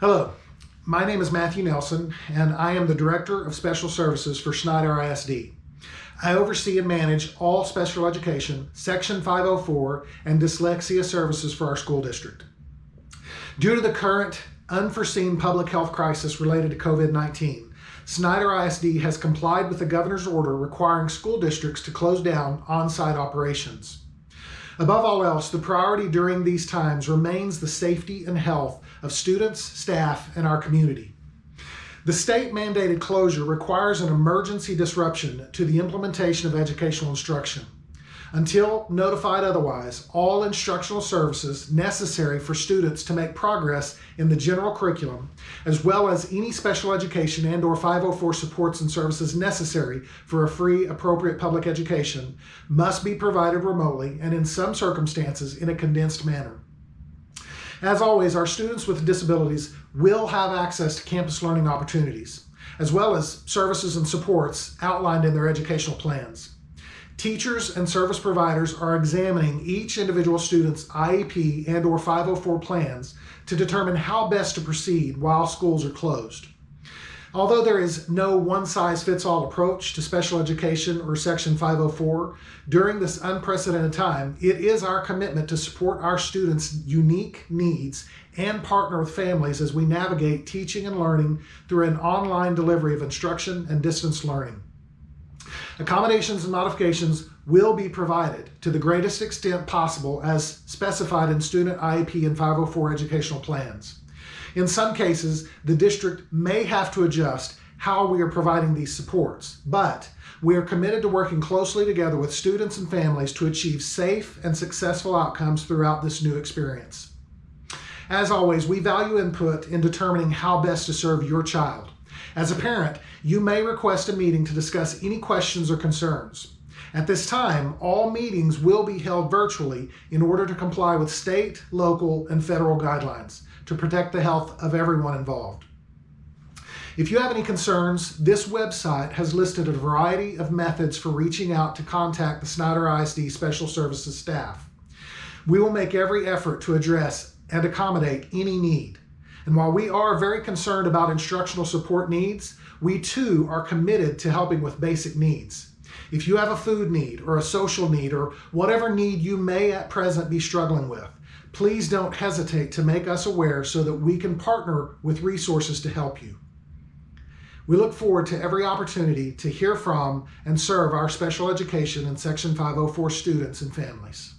Hello, my name is Matthew Nelson, and I am the Director of Special Services for Snyder ISD. I oversee and manage all special education, Section 504, and dyslexia services for our school district. Due to the current unforeseen public health crisis related to COVID-19, Snyder ISD has complied with the governor's order requiring school districts to close down on-site operations. Above all else, the priority during these times remains the safety and health of students, staff, and our community. The state mandated closure requires an emergency disruption to the implementation of educational instruction. Until notified otherwise, all instructional services necessary for students to make progress in the general curriculum, as well as any special education and or 504 supports and services necessary for a free, appropriate public education, must be provided remotely and in some circumstances in a condensed manner. As always, our students with disabilities will have access to campus learning opportunities, as well as services and supports outlined in their educational plans. Teachers and service providers are examining each individual student's IEP and or 504 plans to determine how best to proceed while schools are closed. Although there is no one-size-fits-all approach to special education or Section 504, during this unprecedented time, it is our commitment to support our students' unique needs and partner with families as we navigate teaching and learning through an online delivery of instruction and distance learning. Accommodations and modifications will be provided to the greatest extent possible as specified in student IEP and 504 educational plans. In some cases, the district may have to adjust how we are providing these supports, but we are committed to working closely together with students and families to achieve safe and successful outcomes throughout this new experience. As always, we value input in determining how best to serve your child. As a parent, you may request a meeting to discuss any questions or concerns. At this time, all meetings will be held virtually in order to comply with state, local, and federal guidelines to protect the health of everyone involved. If you have any concerns, this website has listed a variety of methods for reaching out to contact the Snyder ISD Special Services staff. We will make every effort to address and accommodate any need. And while we are very concerned about instructional support needs, we too are committed to helping with basic needs. If you have a food need or a social need or whatever need you may at present be struggling with, please don't hesitate to make us aware so that we can partner with resources to help you. We look forward to every opportunity to hear from and serve our special education and Section 504 students and families.